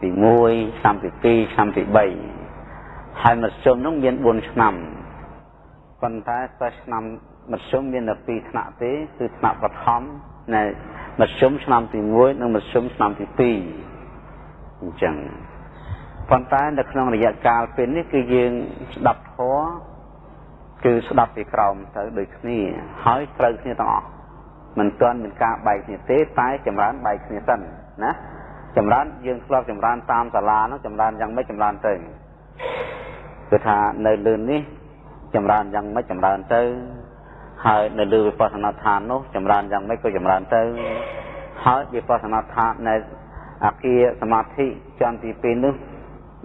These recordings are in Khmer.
ទី1ឆ្នាំទី2ឆ្នាំទី3ហើយមធ្យមនោះមាន4ឆ្នាំប៉ុន្តែសិស្សឆ្នាំមធ្យមមានតែ2ថ្នាក់ទេគឺថ្នាក់បឋមនៃមធ្យមឆ្នាំទី1និងមធ្យមឆ្នាំទី2អញ្ចឹងប៉ុន្តែនៅក្នុងរយៈកាលពេលនេះគឺយើងស្ដាប់ធម៌គឺស្ដាប់ពីក្រោមទៅដូចគ្នាហើយត្រូវគ្នាទាំងអស់មិនទាន់មានការបែកគ្នាទេតែចម្រើនបែកគ្នាសិនណា ចម្រើនយើងធ្លាប់ចម្រើនតាមសាលានោះចម្រើនយ៉ាងម៉េចចម្រើនទៅគឺថានៅលើនេះចម្រើនយ៉ាងម៉េចចម្រើនទៅហើយនៅលើវិបស្សនាឋាននោះចម្រើនយ៉ាងម៉េចក៏ចម្រើនទៅហើយវិបស្សនាឋាននៅអាគារសមាធិចន្ទទី2នោះ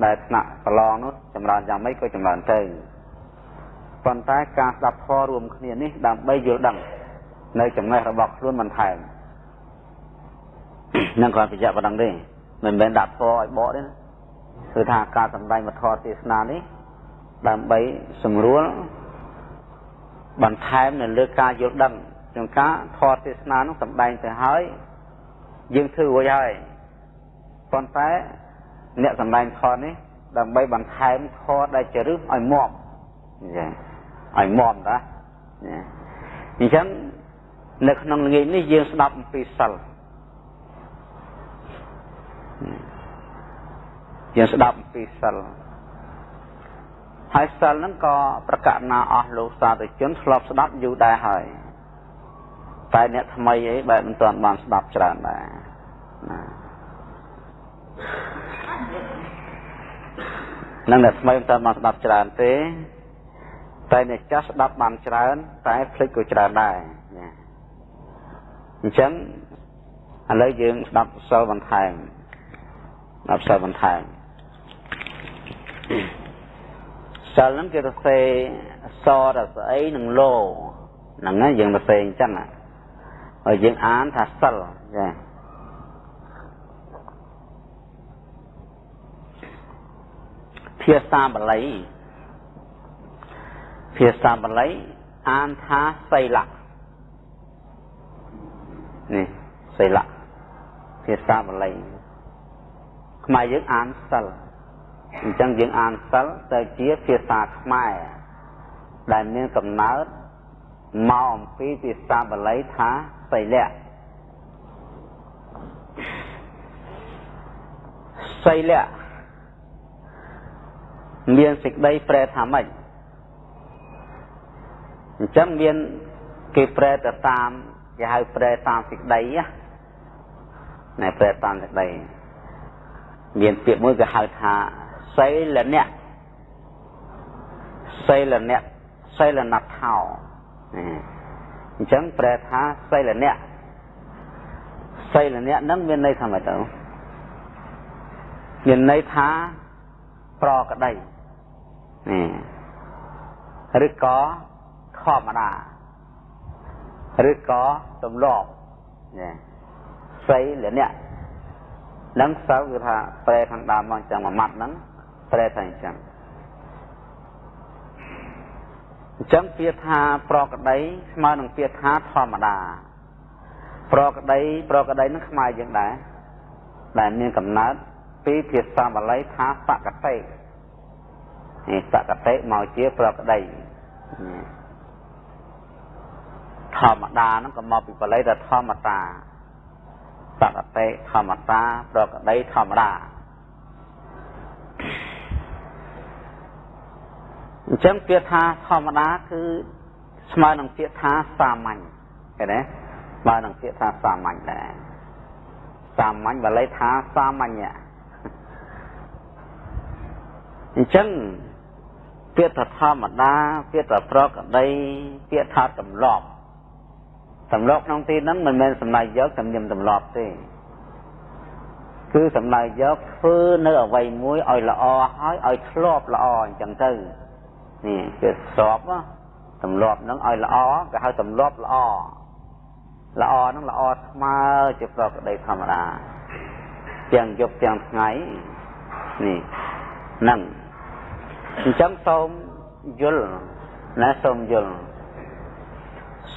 ដែលថ្នាក់ប្រឡងនោះចម្រើនយ៉ាងម៉េចក៏ចម្រើនទៅប៉ុន្តែការស្ដាប់ធម៌រួមគ្នានេះដើម្បីយល់ដឹងនៅចំណេះរបស់ខ្លួនបន្ថែម នឹងគ្រាន់បញ្ជាក់ប៉ុណ្ណឹងទេមិនមែនដាក់ធម៌ឲ្យបកទេណាគឺថាការសម្ដែងវត្ថុទេសនានេះដើម្បីសម្រួលបន្ថែមនៅលើការយល់ដឹងក្នុងការធម៌ទេសនានោះសម្ដែងទៅហើយយើងធ្វើរួចហើយប៉ុន្តែអ្នកសម្ដែងធម៌នេះដើម្បីបន្ថែមធម៌ដែលជារឹសឲ្យមាំចាឲ្យមាំតាអញ្ចឹងនៅក្នុងល្ងាចនេះយើងស្ដាប់អំពីសិល យើងស្ដាប់អំពីសិលហើយសិលហ្នឹងក៏ប្រកាសណាអស់លោកសាធុជនធ្លាប់ស្ដាប់យូរដែរហើយតែអ្នកថ្មីអីបែបមិនទាន់បានស្ដាប់ច្រើនដែរណានឹងអ្នកថ្មីមិនទាន់បានស្ដាប់ច្រើនទេតែអ្នកចាស់ស្ដាប់បានច្រើន តែភ្លេចក៏ច្រើនដែរណាអញ្ចឹងឥឡូវយើងស្ដាប់សិលបន្ថែម ស្ដាប់សិលបន្ថែមសិលហ្នឹងគេទៅសេសដល់ស្អីនឹងលោហ្នឹងហើយយើងទៅសេអញ្ចឹងហើយយើងអានថាសិលចាភាសាបាលីភាសាបាលីអានថាសីលៈនេះសីលៈភាសាបាលី ខ្មែរយើងអានសិលអញ្ចឹងយើងអានសិលទៅជាភាសាខ្មែរដែលមានកំណើតមកអំពីភាសាបាលីថាសីលៈសីលៈមានសេចក្តីប្រែថាម៉េចអញ្ចឹងមានគេប្រែទៅតាមគេហៅប្រែតាមសេចក្តីណាប្រែតាមសេចក្តី មានពាក្យមួយគេហៅថាសីលនៈសីលនៈសីលនថោអញ្ចឹងប្រែថាសីលនៈសីលនៈនឹងមានន័យថាម៉េចទៅមានន័យថាប្រក្តីនេះឬក៏ធម្មតាឬក៏ទម្លាប់នេះសីលនៈ នឹងសិលគឺថាប្រែខាងដើមមកចឹងមួយម៉ាត់ហ្នឹងប្រែថាអញ្ចឹងអញ្ចឹងពាក្យថាប្រកដីស្មើនឹងពាក្យថាធម្មតា ប្រកដី ប្រកដីនឹងខ្មែរយើងដែរដែលមានកំណើតពីភាសាបាលីថាបកតិនេះបកតិមកជាប្រកដីធម្មតាហ្នឹងក៏មកពីបាលីថាធម្មតា បកតិធម្មតាប្រកដីធម្មតាអញ្ចឹងពាក្យថាធម្មតាគឺស្មើនឹងពាក្យថាសាមញ្ញឃើញទេស្មើនឹងពាក្យថាសាមញ្ញដែរសាមញ្ញបាលីថាសាមញ្ញអញ្ចឹងពាក្យថាធម្មតាពាក្យថាប្រកដីពាក្យថាទម្លាប់ ទម្លាប់ក្នុងទីហ្នឹងមិនមែនសំណើយកទំនៀមទម្លាប់ទេគឺសំណើយកធ្វើនៅអវ័យមួយឲ្យល្អហើយឲ្យធ្លាប់ល្អអញ្ចឹងទៅនេះគឺស្របទម្លាប់ហ្នឹងឲ្យល្អគេហៅទម្លាប់ល្អល្អហ្នឹងល្អស្មើជាប្រកដីធម្មតាទាំងយប់ទាំងថ្ងៃនេះហ្នឹងអញ្ចឹងសូមយល់ណាសូមយល់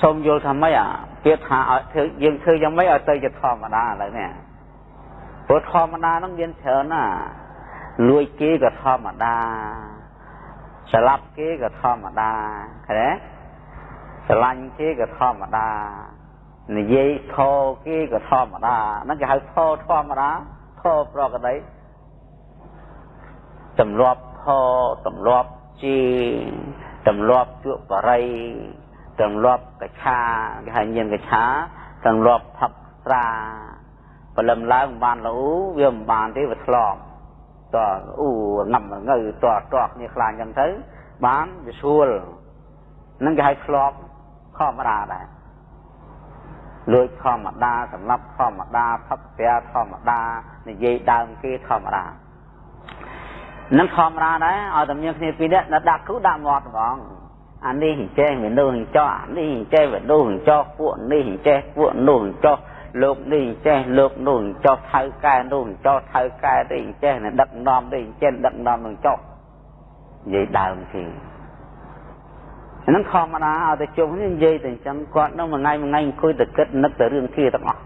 សូមយល់ថាម៉េចអា ពាក្យថាឲ្យធ្វើយើងធ្វើយ៉ាងម៉េចឲ្យទៅជាធម្មតាឥឡូវនេះព្រោះធម្មតានឹងមានច្រើនណាលួចគេក៏ធម្មតាស្លាប់គេក៏ធម្មតាឃើញទេស្រឡាញ់គេក៏ធម្មតានិយាយធោគេក៏ធម្មតាហ្នឹងគេហៅធោធម្មតាធោប្រកដីទម្លាប់ធោទម្លាប់ជីទម្លាប់ជក់បរិយ ទម្លាប់កឆាគេហៅញៀនកឆាទម្លាប់ផឹកស្រាព្រលឹមឡើងមិនបានលូវាមិនបានទេវាធ្លាប់តអ៊ូណាំងើតតគ្នាខ្លាចអញ្ចឹងទៅបានវាស្រួលនឹងគេហៅធ្លាប់ធម្មតាដែរលួចធម្មតាសម្រាប់ធម្មតាផឹកស្រាធម្មតានិយាយដើមគេធម្មតានឹងធម្មតាដែរឲ្យតែមានគ្នាពីរនាក់ដាក់គ្រូដាក់មាត់ហ្មង អានេះចេះមនុស្សចោះអានេះចេះមនុស្សចោះពួកនេះចេះពួកនោះចោះលោកនេះចេះលោកនោះចោះថៅកែនោះចោះថៅកែនេះចេះដឹកនាំនេះចេះដឹកនាំនឹងចោះនិយាយដើមគេហ្នឹងធម្មតាឲ្យតែជុំនេះនិយាយតែអញ្ចឹងគាត់នឹងមួយថ្ងៃមួយថ្ងៃអង្គុយតែគិតនឹកតែរឿងគ្នាទាំងអស់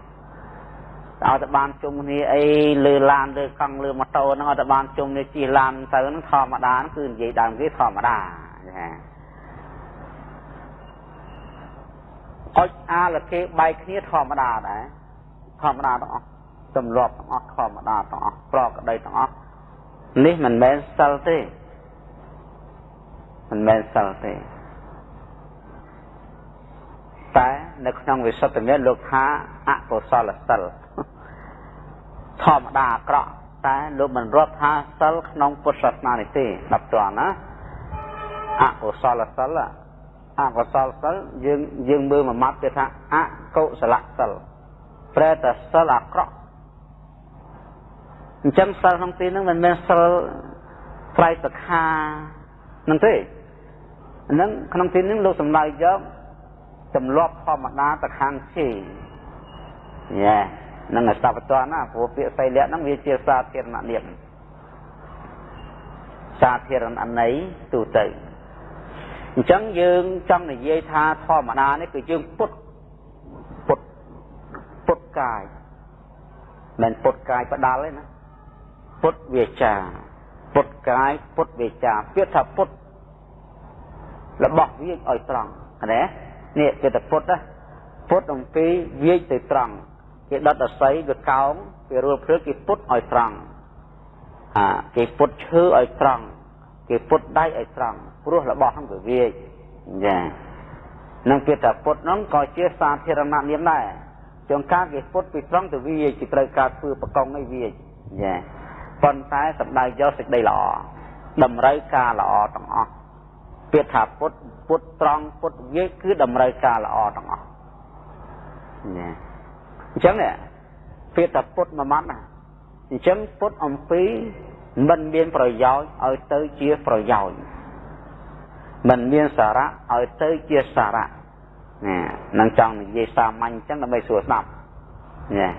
ឲ្យតែបានជុំគ្នាអីលើឡានលើកង់លើម៉ូតូហ្នឹងឲ្យតែបានជុំនេះជិះឡានទៅហ្នឹងធម្មតាគឺនិយាយដើមគេធម្មតាចា អុចអាលគេបែកគ្នាធម្មតាដែរធម្មតាទាំងអស់ទម្លាប់ទាំងអស់ធម្មតាទាំងអស់ប្រក្តីទាំងអស់នេះមិនមែនសិលទេមិនមែនសិលទេតែនៅក្នុងវិសុទ្ធមានលោកថាអកុសលសិលធម្មតាអាក្រក់តែលោកមិនរាប់ថាសិលក្នុងពុទ្ធសាសនានេះទេដល់តណាអកុសលសិល អកុសលសិលយើងយើងមើលមួយម៉ាត់គេថាអកុសលសិលប្រែតែសិលអាក្រក់អញ្ចឹងសិលក្នុងទីហ្នឹងមិនមែនសិលត្រៃសខានឹងទេហ្នឹងក្នុងទីហ្នឹងលោកសំដៅយកទម្លាប់ធម្មតាទៅខាងជេញ៉ែនឹងស្ដាប់បន្តណាព្រោះពាក្យសីលៈហ្នឹងវាជាសាធារណនិយមសាធារណន័យទូទៅ អញ្ចឹងយើងចង់និយាយថាធម្មតានេះគឺយើងពុតពុតពុតកាយមិនពុតកាយផ្ដាល់ទេណាពុតវាចាពុតកាយពុតវាចាពាក្យថាពុតរបស់វាឲ្យត្រង់ណានេះគេទៅពុតណាពុតអំពីវាយទៅត្រង់គេដុតអស័យវាកោងគេរួលព្រឹកគេពុតឲ្យត្រង់អាគេពុតឈើឲ្យត្រង់គេពុតដៃឲ្យត្រង់ ព្រោះរបស់ហ្នឹងវាវាយចានឹងគេថាពុតហ្នឹងក៏ជាសាធារណនាមដែរចុងការគេពុតពីត្រង់ទៅវាយគេត្រូវការធ្វើបកងឲ្យវាយចាប៉ុន្តែសម្ដៅយកសេចក្តីល្អតម្រូវការល្អទាំងអស់ពាក្យថាពុទ្ធពុទ្ធត្រង់ពុទ្ធវាគឺតម្រូវការល្អទាំងអស់ណាអញ្ចឹងពាក្យថាពុទ្ធមួយម៉ាត់ណាអញ្ចឹងពុទ្ធអំពីមិនមានប្រយោជន៍ឲ្យទៅជាប្រយោជន៍ មិនមានសារៈឲ្យទៅជាសារៈណានឹងចង់និយាយសាមញ្ញអញ្ចឹងដើម្បីស្រួលស្ដាប់ណា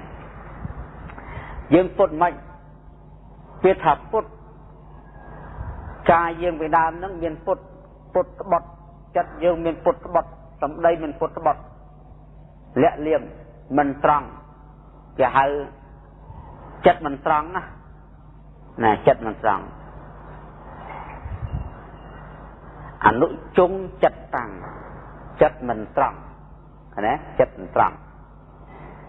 យើងពុទ្ធមិនពាក្យថាពុទ្ធកាយយើងពីដើមនឹងមានពុទ្ធពុតក្បត់ចិត្តយើងមានពុតក្បត់សម្ដីមានពុតក្បត់លាក់លៀមមិនត្រង់គេហៅចិត្តមិនត្រង់ណាណាចិត្តមិនត្រង់ អនុជុងចិត្តតាំងចិត្តមិនត្រង់ណាចិត្តមិនត្រង់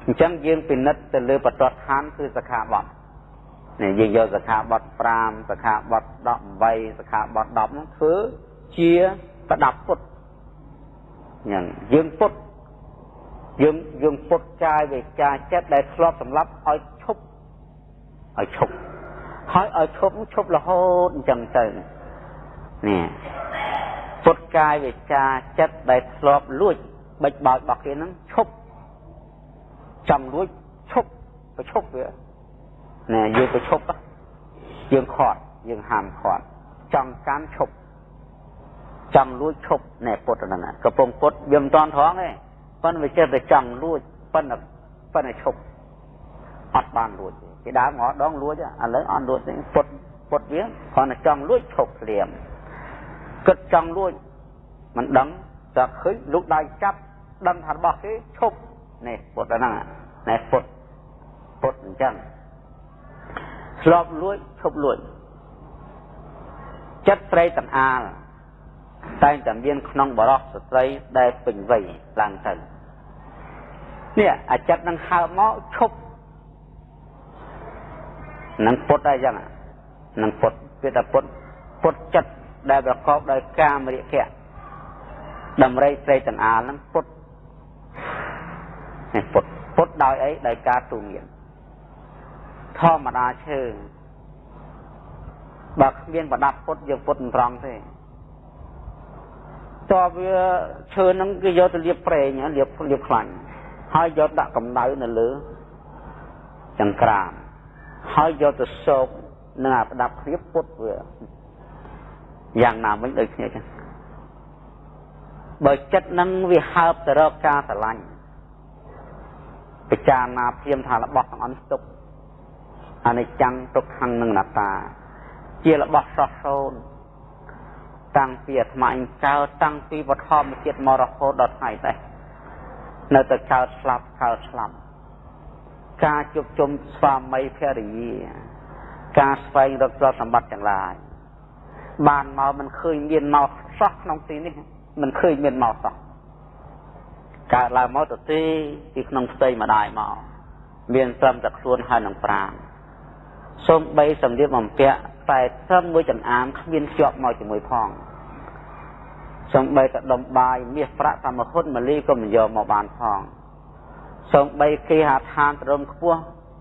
អញ្ចឹងយើងពិនិត្យទៅលើបទដ្ឋានគឺសខាបទនេះយើងយកសខាបទ5សខាបទ18សខាបទ10ហ្នឹងធ្វើជាប្រដាប់ពុតញ៉ឹងយើងពុតយើងយើងពុតកាយវាចាចិត្តដែលធ្លាប់សម្លាប់ឲ្យឈប់ឲ្យឈប់ហើយឲ្យឈប់ឈប់រហូតអញ្ចឹងទៅនេះ ពុតកាយវាចាចិត្តដែលធ្លាប់លួចបិចបោចរបស់គេហ្នឹងឈប់ចង់លួចឈប់ប្រឈប់វាណែយើងប្រឈប់យើងខាត់យើងហាមខាត់ចង់កាន់ឈប់ចង់លួចឈប់ណែពុតហ្នឹងកំពុងពុតវាមិនតាន់ត្រង់ទេប៉ុន្តែវាចេះតែចង់លួចប៉ុន្តែប៉ុន្តែឈប់អត់បានលួចទេគេដើរមកដងលួចឥឡូវអត់លួចទេពុតពុតវាគ្រាន់តែចង់លួចឈប់ស្លៀម គិតចង់លួចមិនដឹងតែឃើញលោកដៃចាប់ដឹងថារបស់គេឈប់នេះពុតហ្នឹងណែពុតពុតអញ្ចឹងធ្លាប់លួចឈប់លួចចិត្តស្រីទាំងអាលតែងតែមានក្នុងបរោះស្ត្រីដែលពេញវ័យឡើងទៅនេះអាចិត្តនឹងហើបមកឈប់នឹងពុតអីចឹងនឹងពុតវាថាពុតពុតចិត្ត ដែលប្រកបដោយកាមរិយៈដំរីស្រីទាំងអាលនឹងពុតនេះពុតពុតដោយអីដោយការទូមានធម្មតាឈើបើគ្មានប្រដាប់ពុតយើងពុតមិនត្រង់ទេតើវាឈើហ្នឹងគេយកទៅលាបប្រេងលាបលាបខ្លាញ់ហើយយកដាក់កម្ដៅនៅលើចង្ក្រានហើយយកទៅសោកនឹងអាប្រដាប់គ្នាពុតវា យ៉ាងណាមិញដូចគ្នាចឹងបើចិត្តនឹងវាហើបទៅរកការស្រឡាញ់ពិចារណាព្រាមថារបស់ទាំងអស់ទុកអនិច្ចំទុក្ខំនិងអនត្តា ជារបស់ស្រស់សូន្យតាំងពីអាត្មាអញកើតតាំងពីបឋមជាតិមករហូតដល់ថ្ងៃនេះនៅតែកើតស្លាប់កើតស្លាប់ការជួបជុំស្វាមីភរិយា ការស្វែងរកទ្រព្យសម្បត្តិទាំងឡាយ បានមកមិនឃើញមានមកសោះក្នុងទីនេះមិនឃើញមានមកសោះកើតឡើងមកទៅទីពីក្នុងផ្ទៃម្ដាយមកមានត្រឹមតែខ្លួនហើយនឹងប្រាណសូមបីសម្លៀកបំពាក់តែត្រឹមមួយចង្អាមគ្មានជាប់មកជាមួយផងសូមបីតែដុំបាយមាសប្រាក់តាមហ៊ុនមលីក៏មិនយកមកបានផងសូមបីគេហាឋានត្រឹមខ្ពស់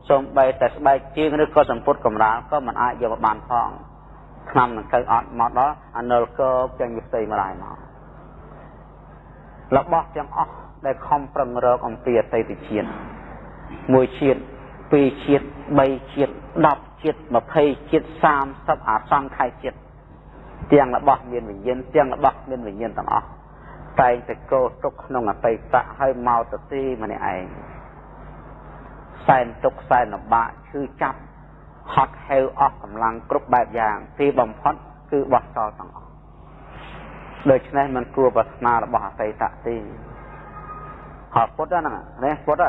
សូមបីតែស្បែកជើងឬក៏សម្ពុតកំរាលក៏មិនអាចយកមកបានផង ឆ្នាំនឹងទៅអត់មកដល់អនុលកោទាំងយផ្ទៃម្ដាយមករបស់ទាំងអស់ដែលខំប្រឹងរកអំពីអតីតជាតិមួយជាតិពីរជាតិបីជាតិ10ជាតិ20ជាតិ30អាសង្ខ័យជាតិទាំងរបស់មានវិញ្ញាណទាំងរបស់មានវិញ្ញាណទាំងអស់តែងតែកោទុកក្នុងអតីតៈហើយមកទៅទីម្នាក់ឯងសែនទុកសែនលំបាកឈឺចាប់ ហត់ហេវអស់កម្លាំងគ្រប់បែបយ៉ាងទីបំផុតគឺបោះចោលទាំងអស់ដូច្នេះมันគួរប្រាថ្នារបស់អតីតៈទេហើយពុទ្ធហ្នឹងនេះពុទ្ធ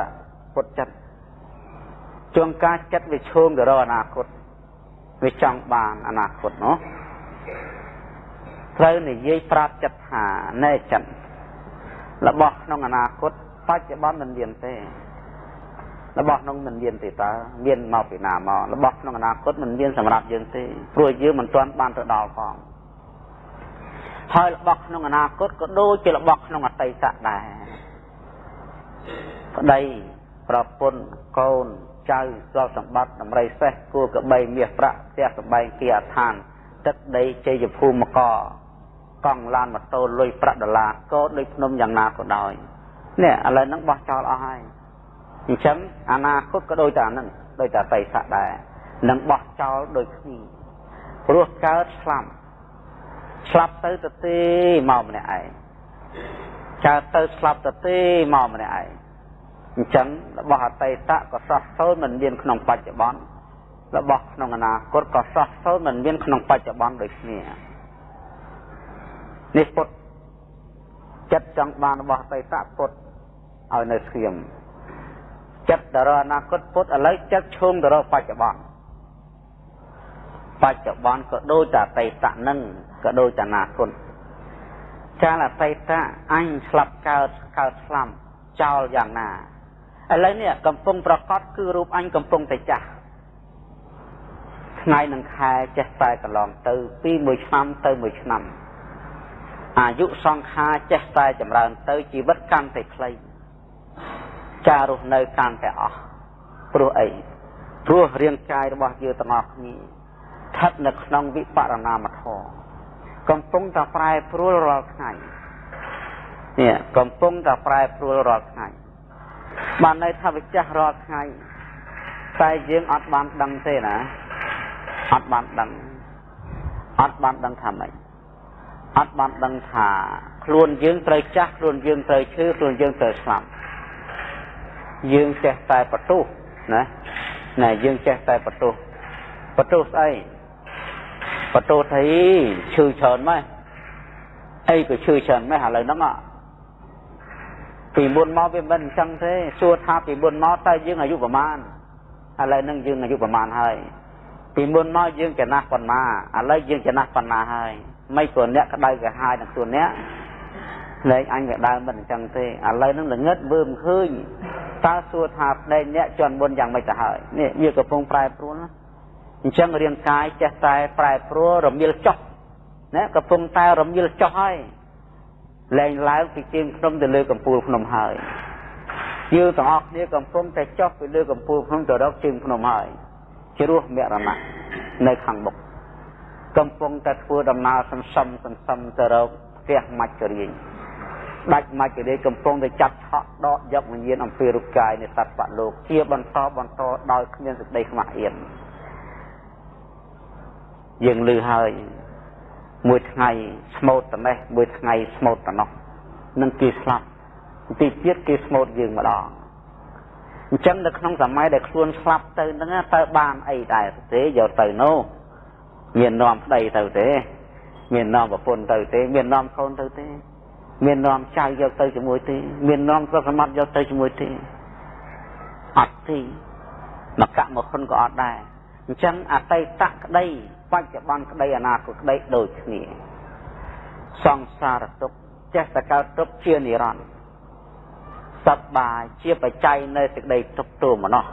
ពុទ្ធចិត្តជួងការចិត្តវាឈោងទៅរកអនាគតវាចង់បានអនាគតនោះត្រូវនិយាយប្រាប់ចិត្តថាណែចិត្តរបស់ក្នុងអនាគតបច្ចុប្បន្នមិនមានទេ របស់ក្នុងមិនមានទេតើមានមកពីណាមករបស់ក្នុងអនាគតមិនមានសម្រាប់យើងទេព្រោះយើងមិនទាន់បានទៅដល់ផងហើយរបស់ក្នុងអនាគតក៏ដូចជារបស់ក្នុងអតីតដែរប្តីប្រពន្ធកូនចៅទ្រព្យសម្បត្តិដំរីសេះគួរកបីមាសប្រាក់ផ្ទះសម្បែងគីអឋាន ទឹកដីជ័យភូមិមកកង់ឡានម៉ូតូលុយប្រាក់ដុល្លារក៏ដូចភ្នំយ៉ាងណាក៏ដោយនេះឥឡូវហ្នឹងបោះចោលអស់ហើយ អញ្ចឹងអនាគតក៏ដូចតែអាហ្នឹងដូចតែបិស័កដែរនឹងបោះចោលដូចគ្នាព្រោះកើតស្លាប់ស្លាប់ទៅទៅទេមកម្នាក់ឯងកើតទៅស្លាប់ទៅទេមកម្នាក់ឯងអញ្ចឹងរបស់អតីតក៏សោះសូន្យមិនមានក្នុងបច្ចុប្បន្នរបស់ក្នុងអនាគតក៏សោះសូន្យមិនមានក្នុងបច្ចុប្បន្នដូចគ្នានេះពុតចិត្តចង់បានរបស់អតីតពុតឲ្យនៅស្ងៀម ចិត្តទៅរកអនាគតពុតឥឡូវចិត្តឈោងទៅរកបច្ចុប្បន្នបច្ចុប្បន្នក៏ដូចតែអតីតនឹងក៏ដូចតែអនាគតកាលអតីតអញស្លាប់កើតកើតស្លាប់ចោលយ៉ាងណាឥឡូវនេះកំពុងប្រកាសគឺរូបអញកំពុងតែចាស់ថ្ងៃនឹងខែចេះតែកន្លងទៅពីមួយឆ្នាំទៅមួយឆ្នាំអាយុសង្ខារចេះតែចម្រើនទៅជីវិតកាន់តែខ្លី ការរស់នៅកាន់តែអស់ព្រោះអីព្រោះរាងកាយរបស់យើងទាំងអស់គ្នាស្ថិតនៅក្នុងវិបរណាមធម៌កំពុងតែប្រែប្រួលរាល់ថ្ងៃនេះកំពុងតែប្រែប្រួលរាល់ថ្ងៃបានន័យថាវាចាស់រាល់ថ្ងៃតែយើងអត់បានដឹងទេណាអត់បានដឹងអត់បានដឹងថាម៉េចអត់បានដឹងថាខ្លួនយើងត្រូវចាស់ខ្លួនយើងត្រូវឈឺខ្លួនយើងត្រូវស្លាប់ យើងចេះតែបន្ទោសណាណាយើងចេះតែបន្ទោសបន្ទោសស្អីបន្ទោសថាឈឺច្រើនម៉េះអីក៏ឈឺច្រើនម៉េះឥឡូវហ្នឹងពីមុនមកវាមិនអញ្ចឹងទេសួរថាពីមុនមកតើយើងអាយុប្រមាណឥឡូវហ្នឹងយើងអាយុប្រមាណហើយពីមុនមកយើងចំណាស់ប៉ុណ្ណាឥឡូវយើងចំណាស់ប៉ុណ្ណាហើយមិនព្រោះអ្នកក្តៅក្រហាយនឹងខ្លួនអ្នក លែងអញវាដើមមិនអញ្ចឹងទេឥឡូវនឹងល្ងឹតវើមិនឃើញតើសួរថាប្តីអ្នកជន់មុនយ៉ាងម៉េចទៅហើយនេះវាកំពុងប្រែប្រួលណាអញ្ចឹងរាងកាយចេះតែប្រែប្រួលរមិលចុះណាកំពុងតែរមិលចុះហើយលែងឡើងពីជើងភ្នំទៅលើកំពូលភ្នំហើយយើងទាំងអស់គ្នាកំពុងតែចុះពីលើកំពូលភ្នំទៅរកជើងភ្នំហើយជ្រោះមរណៈនៅខាងមុខកំពុងតែធ្វើដំណើរសន្សំសន្សំទៅរកផ្ទះមច្ចរៀ ងដាច់មច្ចរាយកំពុងតែចាប់ឆក់ដកយកវិញ្ញាណអំពីរូបកាយនៃសត្វបលោកជាបន្តបន្តដោយគ្មានសេចក្តីខ្មាស់អៀនយើងលឺហើយមួយថ្ងៃស្មូតត្នេះ មួយថ្ងៃស្មូតត្នោះនឹងគេស្លាប់ទីទៀតគេស្មូតយើងម្ដងអញ្ចឹងនៅក្នុងសម័យដែលខ្លួនស្លាប់ទៅហ្នឹងតើបានអីដែរទេយកទៅនោះមាននាំប្តីទៅទេ មាននាំប្រពន្ធទៅទេ មាននាំកូនទៅទេ មាននាំចៅយកទៅជាមួយទេមាននាំទ្រព្យសម្បត្តិយកទៅជាមួយទេអត់ទេមកកមកហ៊ុនក៏អត់ដែរអញ្ចឹងអតីតក្តីបច្ចុប្បន្នក្តីអនាគតក្តីដូចគ្នាសង្សារទុកចេះតែកើតទុកជានិរន្តរ៍សប្បាយជាបច្ច័យនៃសេចក្តីទុកទោមនោះ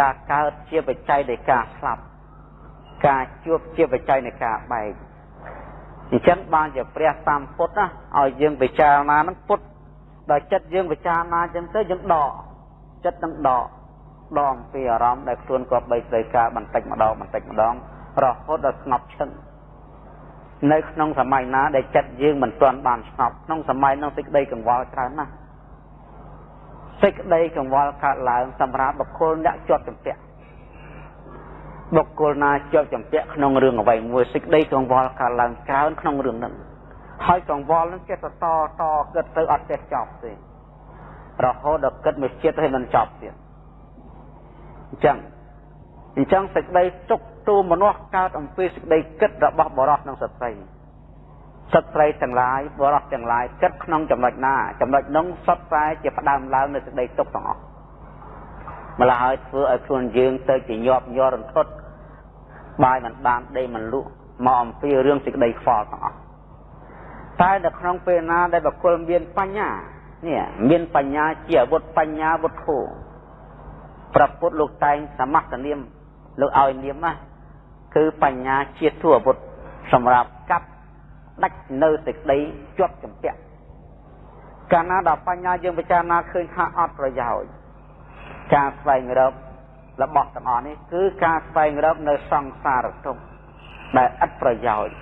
ការកើតជាបច្ច័យនៃការស្លាប់ការជួបជាបច្ច័យនៃការបែក អញ្ចឹងបានជាព្រះតាមពុទ្ធណាឲ្យយើងពិចារណានឹងពុទ្ធដល់ចិត្តយើងពិចារណាអញ្ចឹងទៅយើងដកចិត្តនឹងដកដកពីអារម្មណ៍ដែលខ្លួនក៏បីត្រូវការបន្តិចម្ដងបន្តិចម្ដងរហូតដល់ស្ងប់ឈឹងនៅក្នុងសម័យណាដែលចិត្តយើងមិនទាន់បានស្ងប់ក្នុងសម័យនោះសេចក្តីកង្វល់ច្រើនណាស់សេចក្តីកង្វល់កើតឡើងសម្រាប់បុគ្គលអ្នកជាប់ចម្ពាក់ បុគ្គលណាជាប់ចម្ពាក់ក្នុងរឿងអ្វីមួយសេចក្តីកង្វល់កើតឡើងច្រើនក្នុងរឿងហ្នឹងហើយកង្វល់ហ្នឹងចេះតតតគិតទៅអត់ចេះចប់ទេរហូតដល់គិតមួយចិត្តឲ្យមិនចប់ទៀតអញ្ចឹងអញ្ចឹងសេចក្តីទុកទូមនុស្សកើតអំពីសេចក្តីគិតរបស់បរិសុទ្ធនិងសត្រីសត្រីទាំងឡាយបរិសុទ្ធទាំងឡាយគិតក្នុងចំណុចណាចំណុចនោះសុទ្ធតែជាផ្ដើមឡើងនៃសេចក្តីទុកទាំងអស់ម្ល៉េះហើយធ្វើឲ្យខ្លួនយើងទៅជាញាប់ញ័ររន្ធត់ បាយមិនបានដេកមិនលក់មកអំពីរឿងសេចក្តីខ្វល់ទាំងអស់តែនៅក្នុងពេលណាដែលបុគ្គលមានបញ្ញានេះមានបញ្ញាជាអាវុធបញ្ញាវុធោប្រពុតលោកតែងសមាសនាមលោកឲ្យនាមណាគឺបញ្ញាជាទូអាវុធសម្រាប់កាប់ដាច់នៅសេចក្តីជាប់ចម្ពាក់កាលណាដល់បញ្ញាយើងពិចារណាឃើញថាអត់ប្រយោជន៍ការស្វែងរក របស់ទាំងអស់នេះគឺការស្វែងរកនៅសង្សារទុក្ខដែលឥតប្រយោជន៍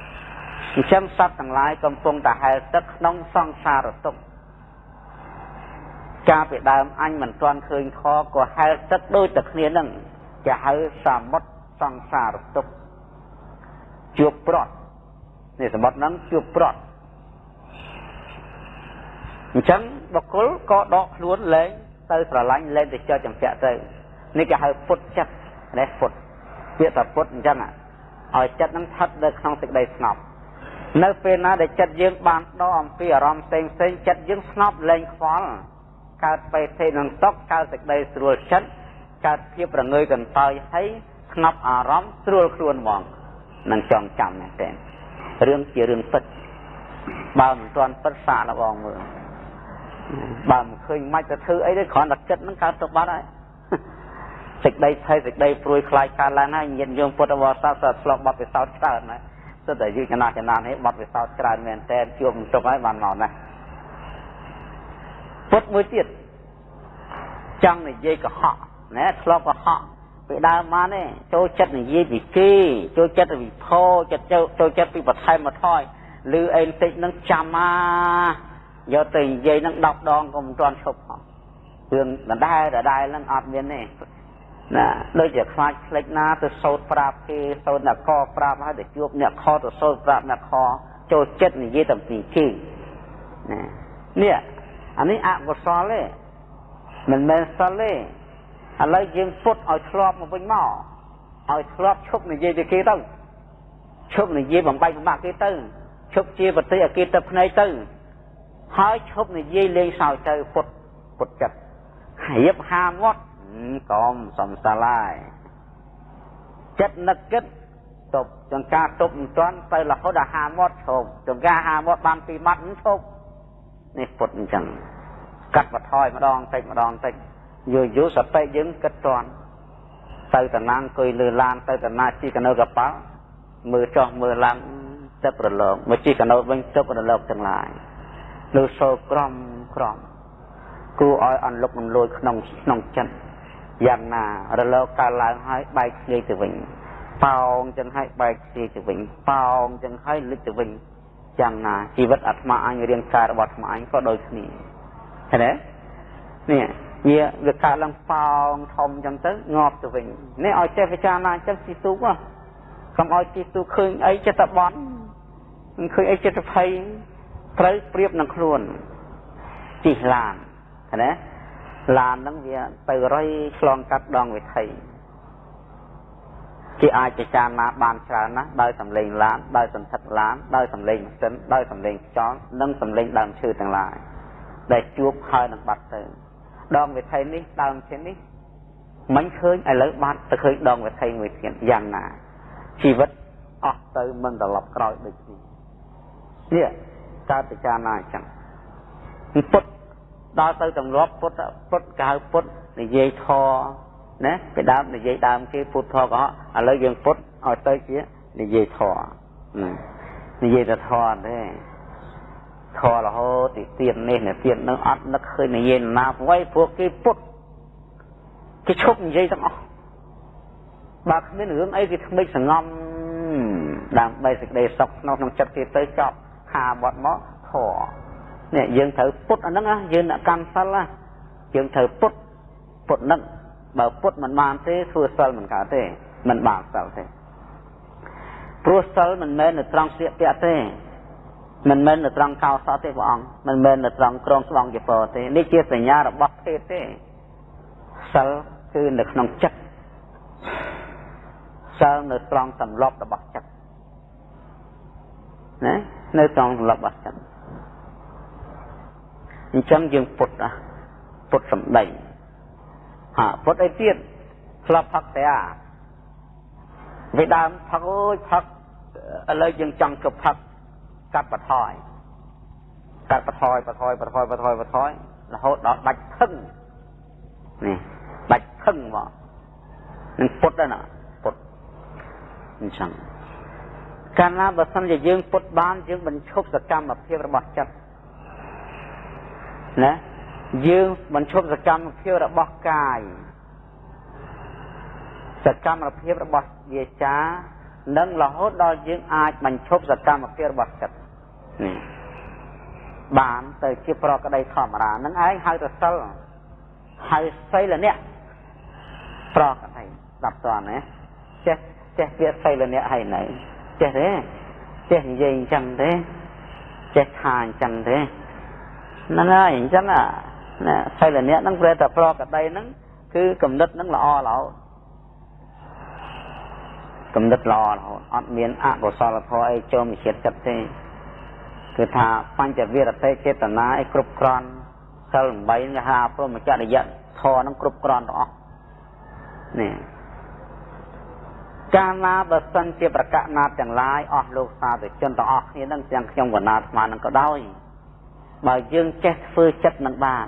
អញ្ចឹងសត្វទាំងឡាយកំពុងតែហែលទឹកក្នុងសង្សារទុក្ខកាលពីដើមអញមិនទាន់ឃើញខក៏ហែលទឹកដូចតែគ្នានឹងគេហៅសមុទ្រសង្សារទុក្ខជួបប្រត់នេះសមុទ្រហ្នឹងជួបប្រត់អញ្ចឹងបុគ្គលក៏ដកខ្លួនលែងទៅស្រឡាញ់លែងទៅចោលចម្ពាក់ទៅ នេះគេហៅពុតចិត្តនេះពុតពាក្យថាពុតអញ្ចឹងឲ្យចិត្តនឹងស្ថិតនៅក្នុងសេចក្តីស្ងប់នៅពេលណាដែលចិត្តយើងបានដកអំពីអារម្មណ៍ផ្សេងផ្សេងចិត្តយើងស្ងប់លែងខ្វល់កើតបេធិនឹងសុខកើតសេចក្តីស្រួលចិត្តកើតភាពរងើយកន្តើយហើយស្ងប់អារម្មណ៍ស្រួលខ្លួនហ្មងនឹងចងចាំមែនទេរឿងជារឿងពិតបើមិនទាន់ពិតសាកលបងមើលបើមិនឃើញមិនទៅធ្វើអីទេគ្រាន់តែចិត្តនឹងកើតទៅបាត់ហើយ សេចក្តីភ័យសេចក្តីព្រួយខ្លាចកើតឡើងហើយញាតិញោមពុទ្ធបរិស័ទសត្វឆ្លប់បត់ពិសោធន៍ច្រើនណាស់សិតតែយូរចំណាស់ចំណាស់នេះបត់ពិសោធន៍ច្រើនមែនតើជួបទុកហើយបានមកណាពុទ្ធមួយទៀតចង់និយាយកុហកណាឆ្លប់កុហកពីដើមមកនេះចូលចិត្តនិយាយពីគេចូលចិត្តវិភោចិត្តចូលចិត្តពីបន្ថែមមកថយឬអីបន្តិចនឹងចាំមកយកទៅនិយាយនឹង10ដងក៏មិនទាន់ឈប់ផងរឿងដដែលដដែលនឹងអត់មានទេ ណាដូចជាខ្លាចផ្លេចណាទៅសោតប្រាប់គេសោតអ្នកខប្រាប់ហើយទៅជួបអ្នកខទៅសោតប្រាប់អ្នកខចូលចិត្តនិយាយតែពីគេណានេះអានេះអកុសលទេមិនមែនសិលទេឥឡូវយើងពុតឲ្យធ្លាប់មកវិញមកឲ្យធ្លាប់ឈប់និយាយទៅគេទៅឈប់និយាយបំបែកបំបាក់គេទៅឈប់ជាប្រតិអគេទៅភ្នែកទៅហើយឈប់និយាយលេងសើចទៅពុតពុតចិត្តរៀបហាមាត់ កុំសំសាឡាយចិត្តនឹកគិតទប់ចង្ការទប់មិនទាន់ទៅរហូតដល់ហាមាត់ឈប់ចង្ការហាមាត់បានពីរម៉ាត់ឈប់នេះពុតអញ្ចឹងកាត់បន្ថយម្ដងតិចម្ដងតិចយូរយូរសតិយើងគិតទាន់ទៅតំណាងអង្គុយលើឡានទៅតំណាជីកណូកប៉ាល់មើលចោះមើលឡើងទឹករលកមកជីកណូវិញទឹករលកទាំងឡាយលើសូរក្រំក្រំគួរឲ្យអន្លុកនឹងលួយក្នុងក្នុងចិត្ត យ៉ាងណារលកកើតឡើងហើយបែកធ្លាយទៅវិញប៉ោងចឹងហើយបែកធ្លាយទៅវិញប៉ោងចឹងហើយលិចទៅវិញយ៉ាងណាជីវិតអាត្មាអញរៀងកាយរបស់អាត្មាអញក៏ដូចគ្នាឃើញទេនេះវាវាកើតឡើងប៉ោងធំចឹងទៅងាប់ទៅវិញនេះឲ្យចេះពិចារណាចឹងស៊ីទូកកុំឲ្យស៊ីទូឃើញអីចិត្តបន់មិនឃើញអីចិត្តភ័យត្រូវប្រៀបនឹងខ្លួនជិះឡានឃើញទេ ឡានហ្នឹងវាទៅរុយឆ្លងកាត់ដងវិថីគេអាចពិចារណាបានច្រើនណាស់ដោយសម្លេងឡានដោយសន្ធឹកឡានដោយសម្លេងម៉ាស៊ីនដោយសម្លេងខ្យល់និងសម្លេងដើមឈើទាំងឡាយដែលជួបហើយនឹងបាត់ទៅដងវិថីនេះដើមឈើនេះមិនឃើញឥឡូវបាត់ទៅឃើញដងវិថីមួយទៀតយ៉ាងណាជីវិតអស់ទៅមិនត្រឡប់ក្រោយដូចនេះនេះកើតពិចារណាអញ្ចឹងពុទ្ធ ដល់ទៅទម្លាប់ពុទ្ធពុទ្ធកៅពុទ្ធនិយាយធរណាពីដើមនិយាយដើមគេពុទ្ធធរកុហកឥឡូវយើងពុទ្ធឲ្យទៅជានិយាយធរនិយាយតែធរទេធររហូតទីទៀននេះនេះទៀននឹងអត់នឹកឃើញនិយាយណាអ្វីពួកគេពុទ្ធគេឈប់និយាយទាំងអស់បើគ្មានរឿងអីគេថ្មិចសងំដើម្បីសេចក្តីសុខក្នុងក្នុងចិត្តគេទៅចប់ខាបត់មកធរ នេះយើងត្រូវពុតអាហ្នឹងណាយើងអ្នកកម្មសិលណាយើងត្រូវពុតពុតហ្នឹងបើពុតមិនបានទេធ្វើសិលមិនកើតទេមិនបានសិលទេព្រោះសិលមិនមែននៅត្រង់ស្លៀកពាក់ទេមិនមែននៅត្រង់កោសទេព្រះអង្គមិនមែននៅត្រង់ក្រងស្បង់ជាពរទេនេះជាសញ្ញារបស់ភេទទេសិលគឺនៅក្នុងចិត្តសិលនៅត្រង់សម្លប់របស់ចិត្តណានៅត្រង់សម្លប់របស់ចិត្ត អញ្ចឹងយើងពុតណាពុតសំដីហាពុតអីទៀតស្លាប់ផឹកតែអាវាដើមផឹកអូយផឹកឥឡូវយើងចង់ជប់ផឹកកាត់បថយកាត់បថយបថយបថយបថយបថយរហូតដល់ដាច់ផឹងនេះដាច់ផឹងមកនឹងពុតដែរណាពុតអញ្ចឹងកាលណាបើសិនជាយើងពុតបានយើងបញ្ឈប់សកម្មភាពរបស់ចិត្ត ណាយើងបញ្ឈប់សកម្មភាពរបស់កាយសកម្មភាពរបស់វាចានិងរហូតដល់យើងអាចបញ្ឈប់សកម្មភាពរបស់ចិត្តនេះបានទៅជាប្រក្តីធម្មតានឹងឯងហៅទៅសិលហៅសីលនៈប្រក្តីស្ដាប់តើណាចេះចេះវាសីលនៈហើយនៅចេះទេចេះនិយាយអញ្ចឹងទេចេះថាអញ្ចឹងទេ ហ្នឹងហើយអញ្ចឹងណាសីលនៈហ្នឹងប្រែតែប្រកដីហ្នឹងគឺកំណត់ហ្នឹងល្អរហូតកំណត់ល្អរហូតអត់មានអកុសលធម៌អីចូលមកជាតិចិត្តទេគឺថាបញ្ចវិរតិចេតនាអីគ្រប់គ្រាន់សិល8នេះហាព្រមចរិយធម៌ហ្នឹងគ្រប់គ្រាន់ទាំងអស់នេះកាលណាបើសិនជាប្រកាសណាទាំងឡាយអស់លោកសាធុជនទាំងអស់គ្នានឹងទាំងខ្ញុំកណាស្មាននឹងក៏ដោយ បើយើងចេះធ្វើចិត្តនឹងបាន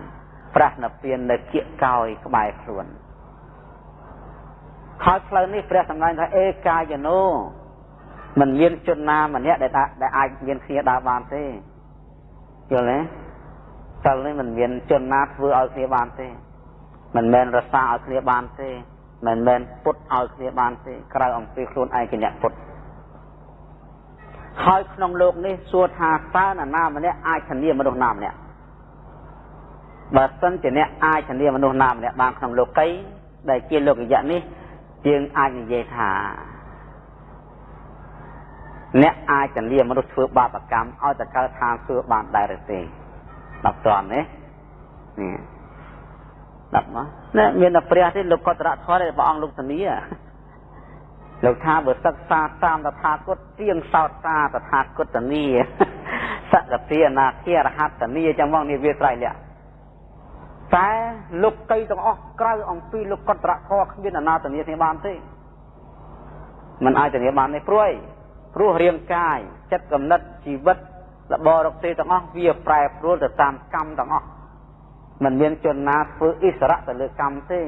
ប្រះនិព្វាននៅគៀកកោយក្បែរខ្លួនហើយផ្លូវនេះព្រះសម្ដែងថាអេកាយណូមិនមានជនណាម្នាក់ដែលដែលអាចមានគ្នាដើរបានទេយល់ទេសិលនេះមិនមានជនណាធ្វើឲ្យគ្នាបានទេ មិនមែនរសាឲ្យគ្នាបានទេមិនមែនពុតឲ្យគ្នាបានទេក្រៅអំពីខ្លួនឯងជាអ្នកពុត ហើយក្នុងលោកនេះសួរថាតើនរណាម្នាក់អាចធានាមនុស្សណាម្នាក់បើសិនជាអ្នកអាចធានាមនុស្សណាម្នាក់បានក្នុងលោកីដែលជាលោកយៈនេះយើងអាចនិយាយថាអ្នកអាចធានាមនុស្សធ្វើបាបកម្មឲ្យតកើឋានធ្វើបានដែរឬទេដល់តន់ទេនេះដល់មកនេះមានតែព្រះទេលោកកតរៈធម៌ទេព្រះអង្គលោកធានា លោកថាបើសិក្សាតាមតថាគតទៀងសោតសាតថាគតនីសកតិអនាគារហត្តនីចឹងមកនេះវាត្រៃលក្ខតែលោកកៃទាំងអស់ក្រៅអំពីលោកកតរៈធរគ្មានអនាតនីគ្នាបានទេ มันអាចធានាបានទេព្រួយព្រោះរាងកាយចិត្តកំណត់ជីវិតរបររកទេទាំងអស់វាប្រែប្រួលទៅតាមកម្មទាំងអស់มันមានជនណាធ្វើអិសរៈទៅលើកម្មទេ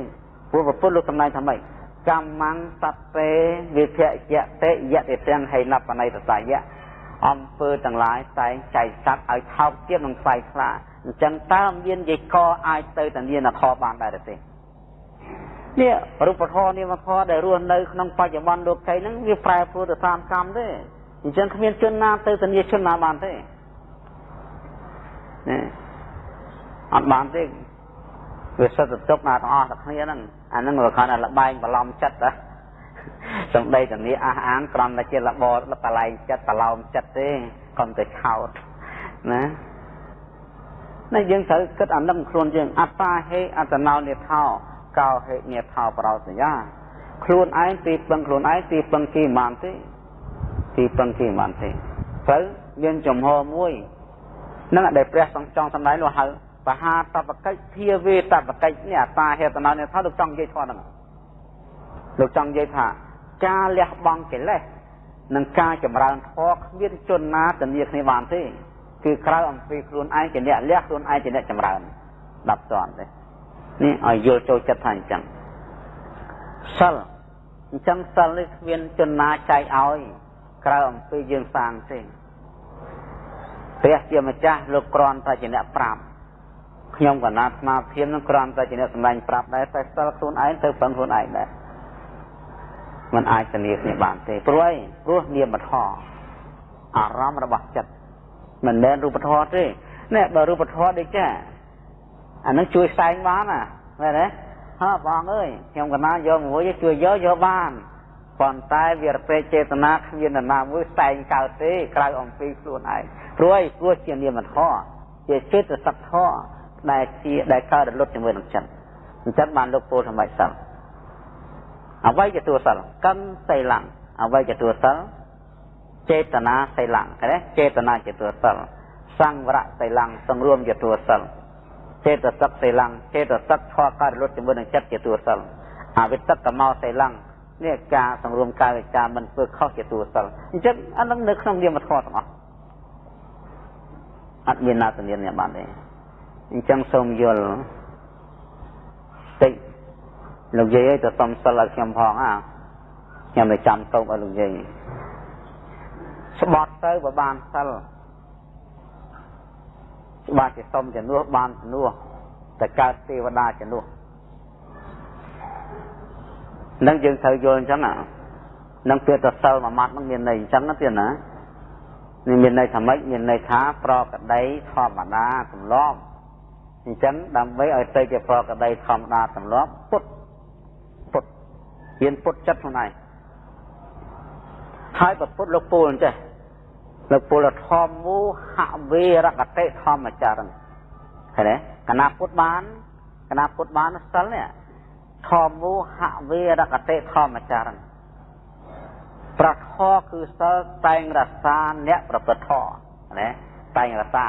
ព្រោះពុទ្ធលោកសម្ដែងថាម៉េច កម្មੰសត្វេវិភយៈតេយៈទេទាំងហេណបណៃតសាយៈអំពើទាំងឡាយតែងចែកសត្វឲ្យថោកទៀតនឹងខ្វាយខ្លាអញ្ចឹងតើមានយីកអាចទៅតានានធម៌បានដែរទេនេះរូបធម៌នាមធម៌ដែលរស់នៅក្នុងបច្ចុប្បន្នលោកីហ្នឹងវាប្រែប្រួលទៅតាមកម្មទេអញ្ចឹងគ្មានជនណាទៅតានាជនណាបានទេណាអត់បានទេវាសិតទៅទុកណាទាំងអស់តែគ្នាហ្នឹង អាហ្នឹងវាគាត់ថាលបែងបឡំចិត្តណាសំដីតានីអះអាងក្រំតែជាលបបលែងចិត្តបឡោមចិត្តទេកុំទៅឆោតណាណាយើងត្រូវគិតអានឹងខ្លួនយើងអត្តាហេអត្តណោនិថោកោហេនិថោប្រោសញ្ញាខ្លួនឯងទីពឹងខ្លួនឯងទីពឹងគេមិនបានទេទីពឹងគេមិនបានទេត្រូវមានចំហមួយនឹងដែលព្រះសង្ឃចង់សម្ដែងនោះហៅ បហាតបកិច្ចភាវេតបកិច្ចនេះអត្តាហេតណោនិថោលោកចង់និយាយធម៌ហ្នឹងលោកចង់និយាយថា ការលះបង់កិលេសនិងការចម្រើនធម៌គ្មានជនណាធានាគ្នាបានទេគឺក្រៅអំពីខ្លួនឯងជាអ្នកលះខ្លួនឯងជាអ្នកចម្រើន10តនទេនេះឲ្យយល់ចូលចិត្តថាអញ្ចឹងសិលអញ្ចឹងសិលនេះគ្មានជនណាចែកឲ្យ ក្រៅអំពីយើងសាងទេព្រះជាម្ចាស់លោកគ្រាន់តែជាអ្នកប្រាប់ ខ្ញុំកណាត់ស្មារតីនឹងគ្រាន់តែជាអ្នកសម្ដែងប្រាប់ដែរតែសិលខ្លួនឯងទៅពឹងខ្លួនឯងដែរมันអាចធានាគ្នាបានទេព្រោះអីព្រោះនាមធម៌អារម្មណ៍របស់ចិត្តមិនមែនរូបធម៌ទេនេះបើរូបធម៌ដូចចាអានឹងជួយផ្សែងបានណាមែនទេហ៎បងអើយខ្ញុំកណាយកមួយជួយយកយកបានប៉ុន្តែវារពេចេតនាគ្មាននរណាមួយផ្សែងកើតទេក្រៅអំពីខ្លួនឯងព្រោះអីព្រោះជានាមធម៌ជាចិត្តសក្ធម៌ ដែលជាដែលកើតរលត់ជាមួយនឹងចិត្តអញ្ចឹងបានលោកពោលធម្មសិលអវ័យជាតួសិលកម្មសីលੰអវ័យជាតួសិលចេតនាសីលੰឃើញទេចេតនាជាតួសិលសង្វរៈសីលੰសង្រួមជាតួសិលចេតសិកសីលੰចេតសិកធေါ်កើតលុតជាមួយនឹងចិត្តជាតួសិលអវិតកមោសីលੰនេះការសង្រួមកាយវិការមិនធ្វើខុសជាតួសិលអញ្ចឹងអានឹងនៅក្នុងនាមធម៌ទាំងអស់អត់មានណាទលានអ្នកបានទេ អញ្ចឹងសូមយល់តិចលោកយាយឲ្យទៅសុំសិលឲ្យខ្ញុំផងអាខ្ញុំទៅចាំតោកឲ្យលោកយាយស្បត់ទៅបើបានសិលច្បាស់ជាសុំជំនួសបានជំនួសតែកើតទេវតាជំនួសនឹងយើងត្រូវយល់អញ្ចឹងណានឹងពាក្យទៅសិលមួយម៉ាត់នឹងមានន័យអញ្ចឹងណាទៀតណានេះមានន័យថាម៉េចមានន័យថាប្រកដីធម្មតាទម្លាប់ អញ្ចឹងដើម្បីឲ្យទៅជាប្រកដីធម្មតាទម្លាប់ពុទ្ធពុទ្ធហ៊ានពុទ្ធចិត្តខ្លួនឯងហើយប្រពុតលោកពូលអញ្ចេះលោកពូលធម្មមូហវេរកតិធម្មចារឹងឃើញទេកណាពុទ្ធបានកណាពុទ្ធបានសិលនេះធម្មមូហវេរកតិធម្មចារឹងប្រធគឺសិលតែងរសាអ្នកប្រព្រឹត្តធម៌ណាតែងរសា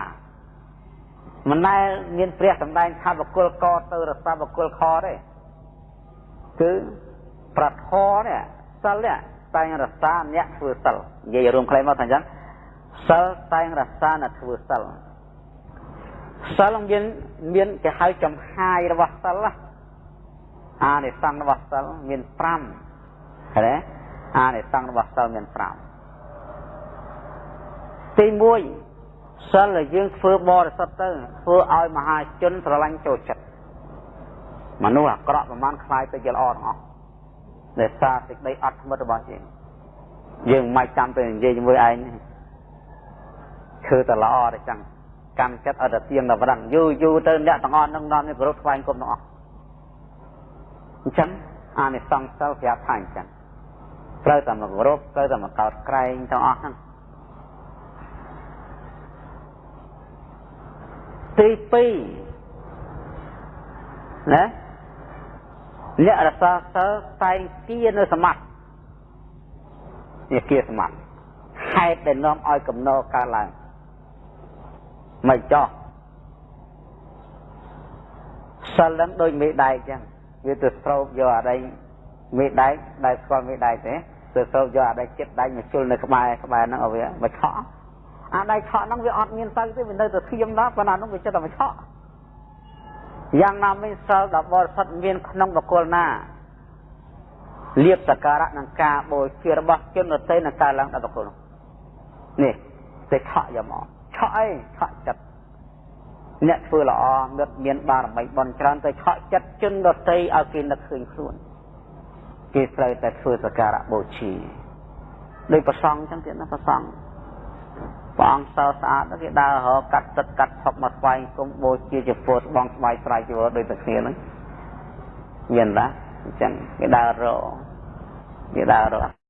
មិនដែលមានព្រះសម្ដែងថាបកុលកទៅរសាបកុលខទេគឺប្រធនេះសិលនេះតែងរសាអ្នកធ្វើសិលនិយាយរួមខ្លីមកថាអញ្ចឹងសិលតែងរសាអ្នកធ្វើសិលសិលមានមានគេហៅចំហាយរបស់សិលអានិសង្ឃរបស់សិលមាន5ឃើញទេអានិសង្ឃរបស់សិលមាន5ទី1 សិលដែលយើងធ្វើបរិសុទ្ធទៅធ្វើឲ្យមហាជនស្រឡាញ់ចូលចិត្តមនុស្សអាក្រក់ប្រមាណខ្លាយទៅជាល្អទាំងអស់ដោយសារសេចក្តីអត់ធ្មត់របស់យើងយើងមិនចាំទៅនិយាយជាមួយឯងធ្វើតែល្អតែចឹងកម្មចិត្តឲ្យតែទៀងតែប្រឹងយូរយូរទៅអ្នកទាំងអស់នឹងនាំនេះគោរពថ្វាយគុំទាំងអស់អញ្ចឹងអានិសង្សសិលប្រាប់ថាអញ្ចឹងត្រូវតែមកគោរពត្រូវតែមកកោតក្រែងទាំងអស់ហ្នឹង ទី2ណាអ្នករសាសិលតែងគៀនៅសមាធិនេះគៀសមាធិហេតុដែលនាំឲ្យកំណរកើតឡើងមិនចោះសិលនឹងដូចមេដែកចឹងវាទៅស្រោបយកអីមេដែកដែលស្គាល់មេដែកទេទៅទៅយកអាដៃចិត្តដៃមកជុលនៅក្បែរក្បែរហ្នឹងឲ្យវាមកឆក់ អាដៃឆក់ហ្នឹងវាអត់មានទៅទេវានៅតែធៀមដល់ប៉ុន្តែហ្នឹងវាចិត្តតែមកឆក់យ៉ាងណាមិញសិលដល់បរិសុទ្ធមានក្នុងបកុលណាលៀបសការៈនឹងការបូជារបស់ជនដទៃនឹងកើតឡើងដល់បកុលនោះនេះទៅឆក់យកមកឆក់អីឆក់ចិត្តអ្នកធ្វើល្អនឹកមានបារមីបន់ច្រើនទៅឆក់ចិត្តជនដទៃឲ្យគេនឹកឃើញខ្លួនគេត្រូវតែធ្វើសក្ការៈបូជាដោយប្រសងចឹងទៀតណាប្រសង ព្រះអង្គសើស្អាតគេដើររកកាត់ទឹកកាត់ឈប់មកស្វែងគុំបូជាជាពោស្បងស្បែកស្រ័យជីវរដូចតែគ្នាហ្នឹងមានណាអញ្ចឹងគេដើររកគេដើររក